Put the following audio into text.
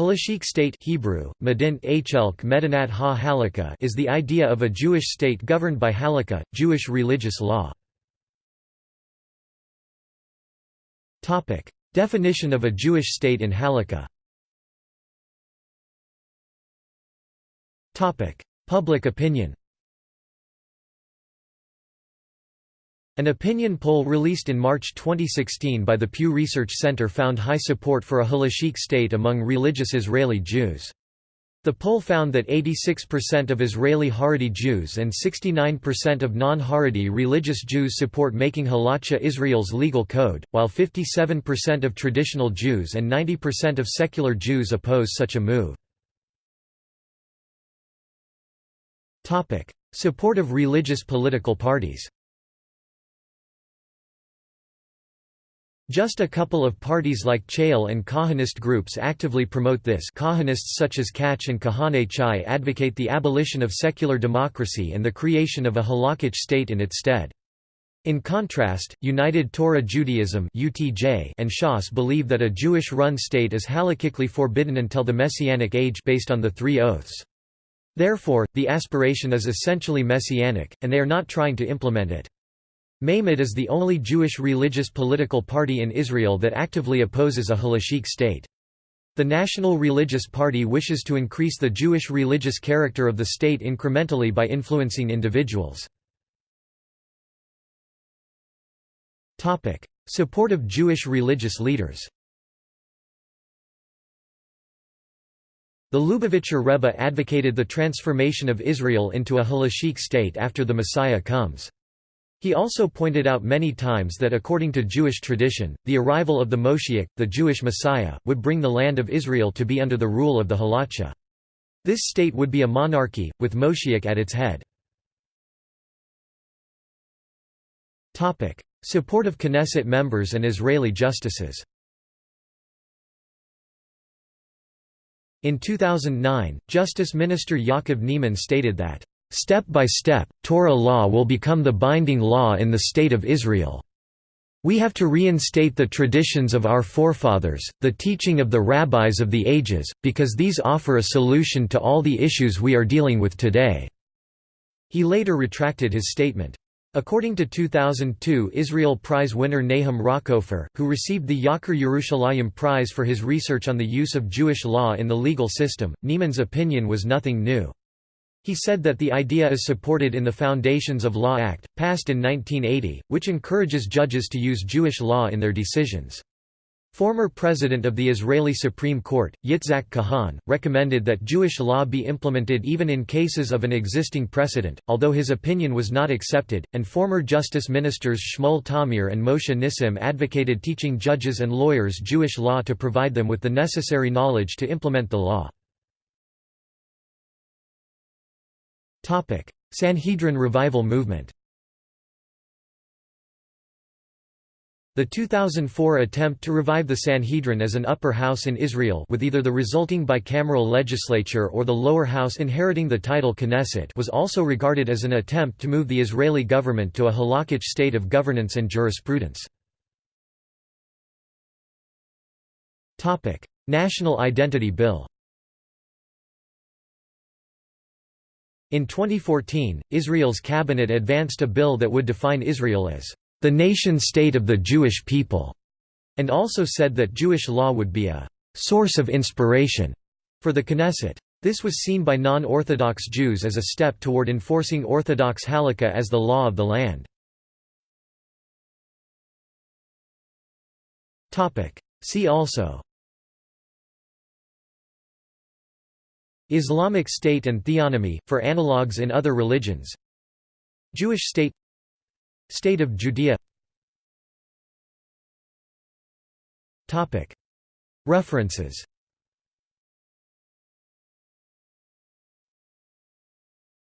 Halachic state Hebrew, Medint Medinat ha halakha is the idea of a Jewish state governed by halakha, Jewish religious law. Definition of a Jewish state in halakha. Public opinion An opinion poll released in March 2016 by the Pew Research Center found high support for a halachic state among religious Israeli Jews. The poll found that 86% of Israeli Haredi Jews and 69% of non-Haredi religious Jews support making halacha Israel's legal code, while 57% of traditional Jews and 90% of secular Jews oppose such a move. Support of religious political parties Just a couple of parties like Chayil and Kahanist groups actively promote this Kahanists such as Kach and Kahane Chai advocate the abolition of secular democracy and the creation of a halakhic state in its stead. In contrast, United Torah Judaism and Shas believe that a Jewish-run state is halakhically forbidden until the Messianic age based on the three oaths. Therefore, the aspiration is essentially messianic, and they are not trying to implement it. Meimad is the only Jewish religious political party in Israel that actively opposes a halachic state. The National Religious Party wishes to increase the Jewish religious character of the state incrementally by influencing individuals. Support of Jewish religious leaders The Lubavitcher Rebbe advocated the transformation of Israel into a halachic state after the Messiah comes. He also pointed out many times that according to Jewish tradition, the arrival of the Moshiach, the Jewish Messiah, would bring the land of Israel to be under the rule of the Halacha. This state would be a monarchy, with Moshiach at its head. Support of Knesset members and Israeli justices In 2009, Justice Minister Yaakov Neeman stated that Step by step, Torah law will become the binding law in the State of Israel. We have to reinstate the traditions of our forefathers, the teaching of the rabbis of the ages, because these offer a solution to all the issues we are dealing with today." He later retracted his statement. According to 2002 Israel Prize winner Nahum Rakover, who received the Yakir Yerushalayim Prize for his research on the use of Jewish law in the legal system, Neeman's opinion was nothing new. He said that the idea is supported in the Foundations of Law Act, passed in 1980, which encourages judges to use Jewish law in their decisions. Former President of the Israeli Supreme Court, Yitzhak Kahan, recommended that Jewish law be implemented even in cases of an existing precedent, although his opinion was not accepted, and former Justice Ministers Shmuel Tamir and Moshe Nissim advocated teaching judges and lawyers Jewish law to provide them with the necessary knowledge to implement the law. Sanhedrin revival movement The 2004 attempt to revive the Sanhedrin as an upper house in Israel with either the resulting bicameral legislature or the lower house inheriting the title Knesset was also regarded as an attempt to move the Israeli government to a halakhic state of governance and jurisprudence. National Identity Bill In 2014, Israel's cabinet advanced a bill that would define Israel as the nation-state of the Jewish people, and also said that Jewish law would be a source of inspiration for the Knesset. This was seen by non-Orthodox Jews as a step toward enforcing Orthodox Halakha as the law of the land. See also Islamic State and theonomy, for analogues in other religions. Jewish state State of Judea. References